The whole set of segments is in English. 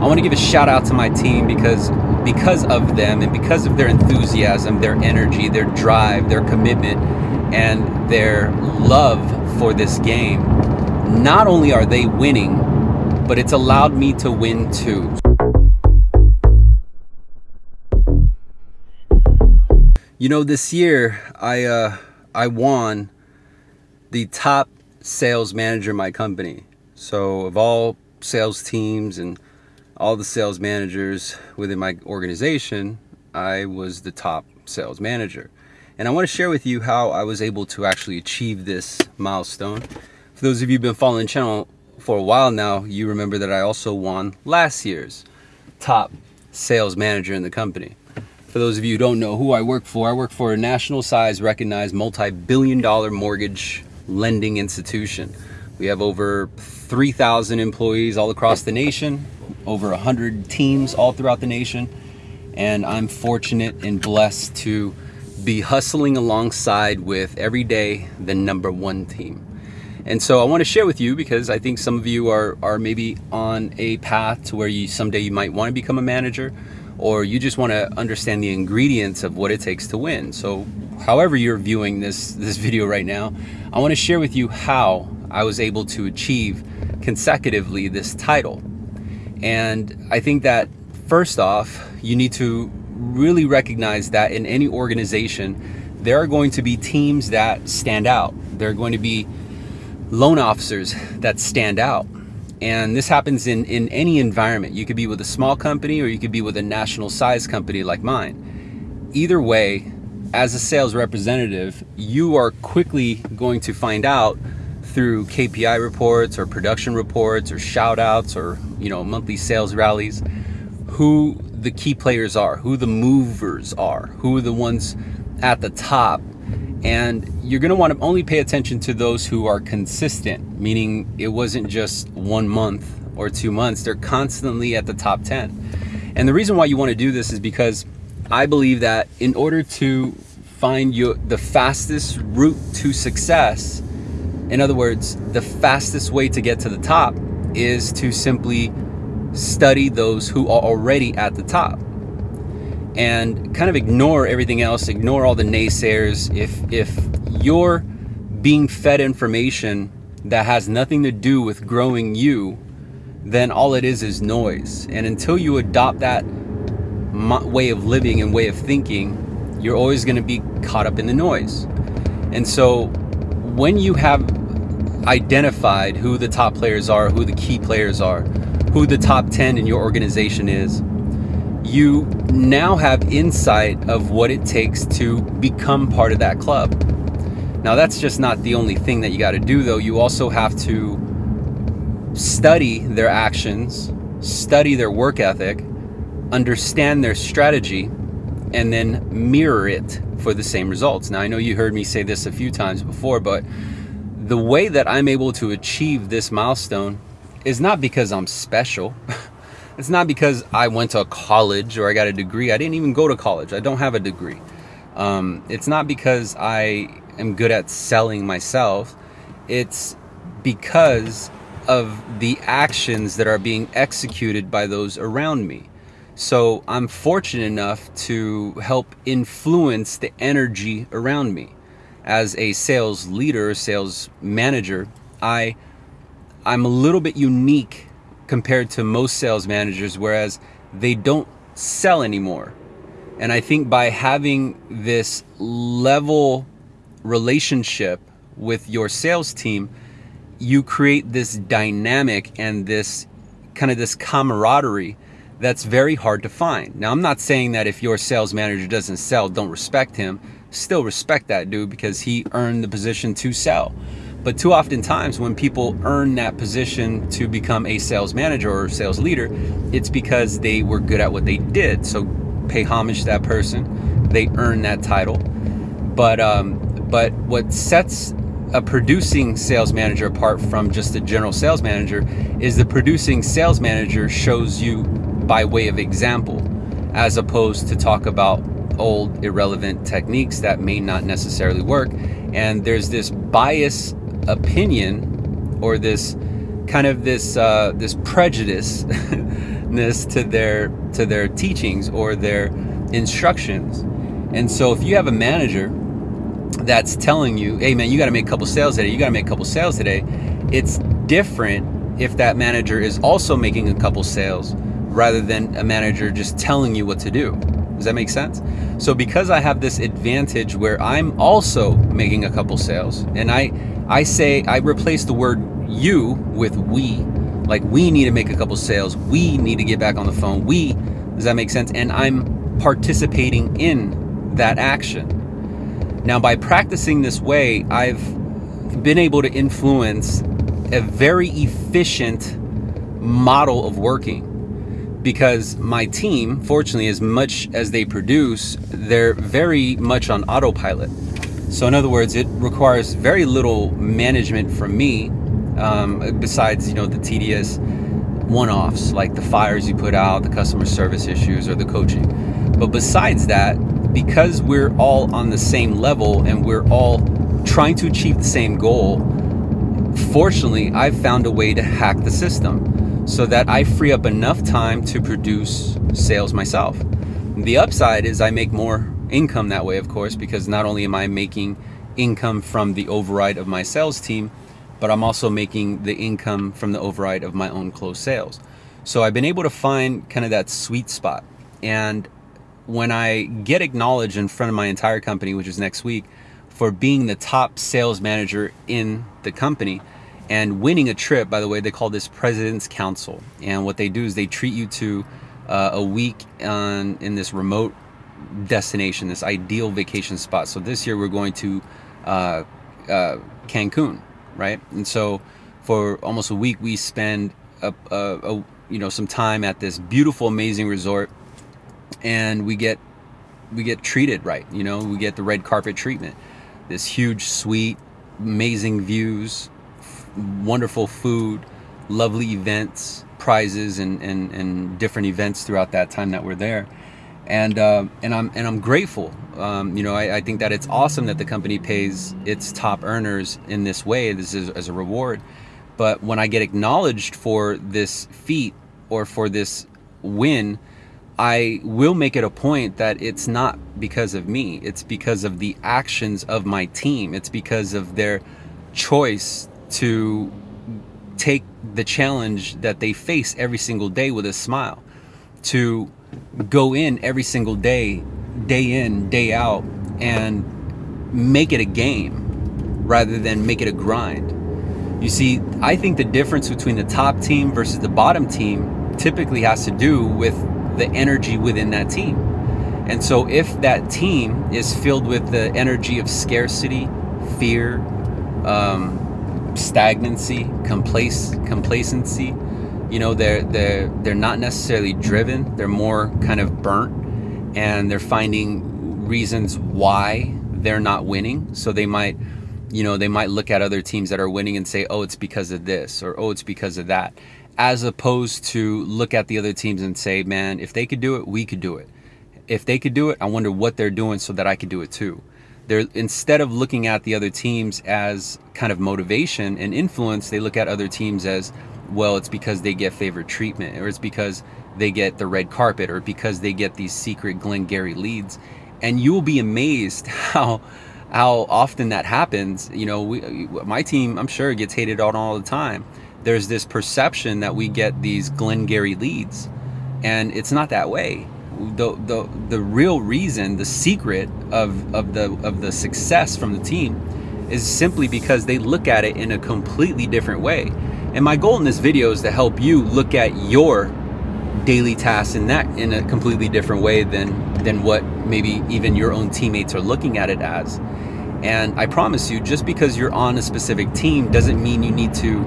I want to give a shout out to my team because because of them and because of their enthusiasm, their energy, their drive, their commitment, and their love for this game. Not only are they winning, but it's allowed me to win too. You know, this year I uh, I won the top sales manager in my company. So of all sales teams and all the sales managers within my organization, I was the top sales manager. And I want to share with you how I was able to actually achieve this milestone. For those of you who've been following the channel for a while now, you remember that I also won last year's top sales manager in the company. For those of you who don't know who I work for, I work for a national size recognized multi-billion dollar mortgage lending institution. We have over 3,000 employees all across the nation, over 100 teams all throughout the nation, and I'm fortunate and blessed to be hustling alongside with every day the number one team. And so I want to share with you because I think some of you are, are maybe on a path to where you someday you might want to become a manager or you just want to understand the ingredients of what it takes to win. So however you're viewing this, this video right now, I want to share with you how I was able to achieve consecutively this title. And I think that first off, you need to really recognize that in any organization, there are going to be teams that stand out. There are going to be loan officers that stand out. And this happens in, in any environment. You could be with a small company or you could be with a national size company like mine. Either way, as a sales representative, you are quickly going to find out through KPI reports or production reports or shout outs or, you know, monthly sales rallies, who the key players are, who the movers are, who are the ones at the top and you're going to want to only pay attention to those who are consistent, meaning it wasn't just one month or two months. They're constantly at the top 10. And the reason why you want to do this is because I believe that in order to find your, the fastest route to success, in other words, the fastest way to get to the top is to simply study those who are already at the top and kind of ignore everything else, ignore all the naysayers. If if you're being fed information that has nothing to do with growing you, then all it is is noise. And until you adopt that way of living and way of thinking, you're always going to be caught up in the noise. And so when you have identified who the top players are, who the key players are, who the top 10 in your organization is, you now have insight of what it takes to become part of that club. Now, that's just not the only thing that you got to do, though. You also have to study their actions, study their work ethic, understand their strategy, and then mirror it for the same results. Now, I know you heard me say this a few times before, but the way that I'm able to achieve this milestone is not because I'm special. It's not because I went to college or I got a degree. I didn't even go to college. I don't have a degree. Um, it's not because I am good at selling myself. It's because of the actions that are being executed by those around me. So I'm fortunate enough to help influence the energy around me. As a sales leader, sales manager, I I'm a little bit unique compared to most sales managers, whereas they don't sell anymore. And I think by having this level relationship with your sales team, you create this dynamic and this kind of this camaraderie that's very hard to find. Now, I'm not saying that if your sales manager doesn't sell, don't respect him. Still respect that dude because he earned the position to sell. But too often times when people earn that position to become a sales manager or sales leader, it's because they were good at what they did. So pay homage to that person. They earn that title. But um, but what sets a producing sales manager apart from just a general sales manager is the producing sales manager shows you by way of example as opposed to talk about old irrelevant techniques that may not necessarily work and there's this bias opinion or this kind of this uh, this prejudiceness to their to their teachings or their instructions. And so if you have a manager that's telling you, "Hey man, you got to make a couple sales today. You got to make a couple sales today." It's different if that manager is also making a couple sales rather than a manager just telling you what to do. Does that make sense? So because I have this advantage where I'm also making a couple sales and I I say I replace the word you with we, like we need to make a couple sales. We need to get back on the phone. We does that make sense? And I'm participating in that action. Now by practicing this way, I've been able to influence a very efficient model of working because my team, fortunately, as much as they produce, they're very much on autopilot. So, in other words, it requires very little management from me, um, besides you know the tedious one-offs like the fires you put out, the customer service issues, or the coaching. But besides that, because we're all on the same level and we're all trying to achieve the same goal, fortunately, I've found a way to hack the system so that I free up enough time to produce sales myself. The upside is I make more income that way, of course, because not only am I making income from the override of my sales team, but I'm also making the income from the override of my own closed sales. So I've been able to find kind of that sweet spot. And when I get acknowledged in front of my entire company, which is next week, for being the top sales manager in the company and winning a trip. By the way, they call this President's Council. And what they do is they treat you to uh, a week on, in this remote destination, this ideal vacation spot. So this year we're going to uh, uh, Cancun, right? And so for almost a week we spend a, a, a, you know some time at this beautiful, amazing resort, and we get we get treated right. You know, we get the red carpet treatment this huge suite, amazing views, wonderful food, lovely events, prizes, and, and, and different events throughout that time that we're there. And, uh, and I'm and I'm grateful. Um, you know, I, I, think that it's awesome that the company pays its top earners in this way. This is as a reward. But when I get acknowledged for this feat or for this win, I will make it a point that it's not because of me. It's because of the actions of my team. It's because of their choice to take the challenge that they face every single day with a smile, to go in every single day, day in, day out, and make it a game rather than make it a grind. You see, I think the difference between the top team versus the bottom team typically has to do with the energy within that team. And so, if that team is filled with the energy of scarcity, fear, um, stagnancy, complac- complacency, you know, they're they're they're not necessarily driven. They're more kind of burnt, and they're finding reasons why they're not winning. So they might, you know, they might look at other teams that are winning and say, "Oh, it's because of this," or "Oh, it's because of that." as opposed to look at the other teams and say, man, if they could do it, we could do it. If they could do it, I wonder what they're doing so that I could do it too. They're instead of looking at the other teams as kind of motivation and influence, they look at other teams as, well, it's because they get favored treatment, or it's because they get the red carpet, or because they get these secret Glengarry leads. And you will be amazed how how often that happens. You know, we, my team, I'm sure, gets hated on all the time there's this perception that we get these Glengarry leads, and it's not that way. The, the the real reason, the secret of, of the of the success from the team is simply because they look at it in a completely different way. And my goal in this video is to help you look at your daily tasks in that in a completely different way than than what maybe even your own teammates are looking at it as. And I promise you, just because you're on a specific team doesn't mean you need to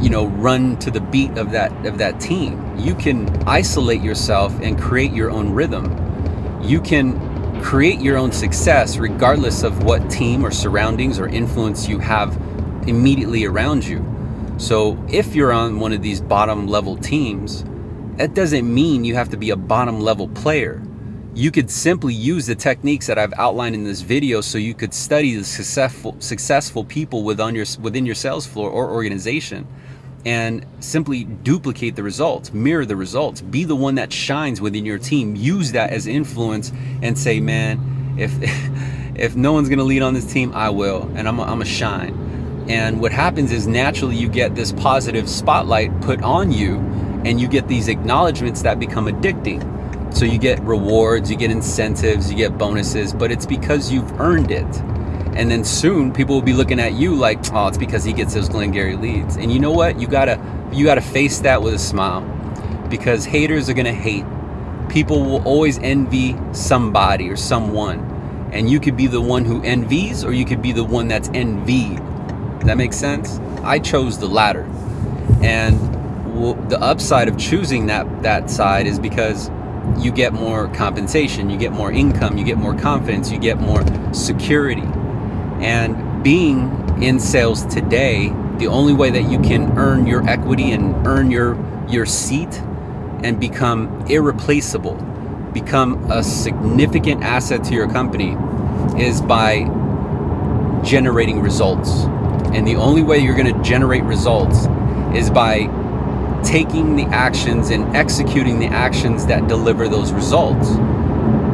you know run to the beat of that of that team. You can isolate yourself and create your own rhythm. You can create your own success regardless of what team or surroundings or influence you have immediately around you. So if you're on one of these bottom level teams that doesn't mean you have to be a bottom level player you could simply use the techniques that I've outlined in this video so you could study the successful successful people within your within your sales floor or organization and simply duplicate the results, mirror the results, be the one that shines within your team. Use that as influence and say, man, if if no one's gonna lead on this team, I will, and I'm a, I'm a shine. And what happens is naturally you get this positive spotlight put on you, and you get these acknowledgments that become addicting. So you get rewards, you get incentives, you get bonuses, but it's because you've earned it. And then soon people will be looking at you like, oh, it's because he gets those Glengarry leads. And you know what? You gotta you gotta face that with a smile. Because haters are gonna hate. People will always envy somebody or someone. And you could be the one who envies or you could be the one that's envied. Does that make sense? I chose the latter. And the upside of choosing that that side is because you get more compensation, you get more income, you get more confidence, you get more security. And being in sales today, the only way that you can earn your equity and earn your your seat and become irreplaceable, become a significant asset to your company is by generating results. And the only way you're going to generate results is by taking the actions and executing the actions that deliver those results.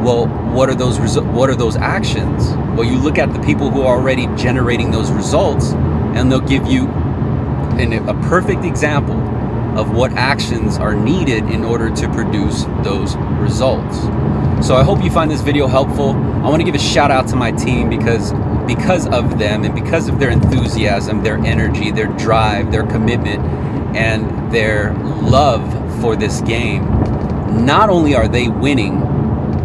Well, what are those what are those actions? Well, you look at the people who are already generating those results and they'll give you an, a perfect example of what actions are needed in order to produce those results. So I hope you find this video helpful. I want to give a shout out to my team because because of them and because of their enthusiasm, their energy, their drive, their commitment, and their love for this game, not only are they winning,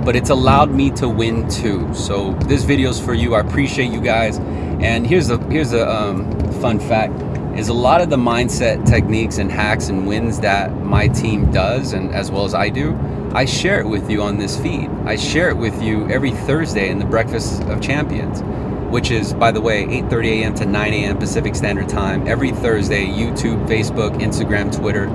but it's allowed me to win too. So this video is for you. I appreciate you guys. And here's a here's a um, fun fact: is a lot of the mindset techniques and hacks and wins that my team does, and as well as I do. I share it with you on this feed. I share it with you every Thursday in the Breakfast of Champions which is, by the way, 8.30 a.m. to 9 a.m. Pacific Standard Time every Thursday, YouTube, Facebook, Instagram, Twitter.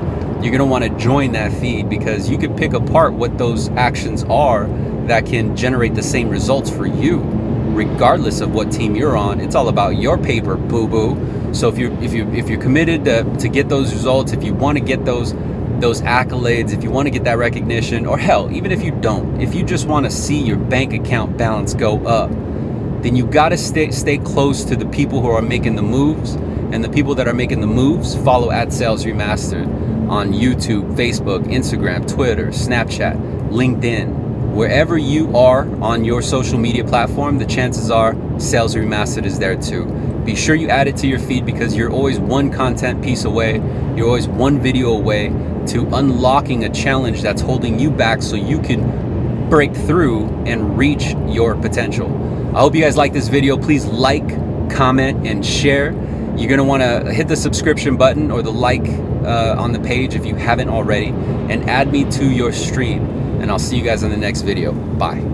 You're going to want to join that feed because you can pick apart what those actions are that can generate the same results for you, regardless of what team you're on. It's all about your paper, boo-boo. So if you're if you if you're committed to, to get those results, if you want to get those those accolades, if you want to get that recognition, or hell, even if you don't, if you just want to see your bank account balance go up, then you got to stay stay close to the people who are making the moves and the people that are making the moves follow at sales remastered on youtube facebook instagram twitter snapchat linkedin. Wherever you are on your social media platform the chances are sales remastered is there too. Be sure you add it to your feed because you're always one content piece away you're always one video away to unlocking a challenge that's holding you back so you can break through and reach your potential I hope you guys like this video. Please like, comment, and share. You're going to want to hit the subscription button or the like uh, on the page if you haven't already, and add me to your stream. And I'll see you guys in the next video. Bye.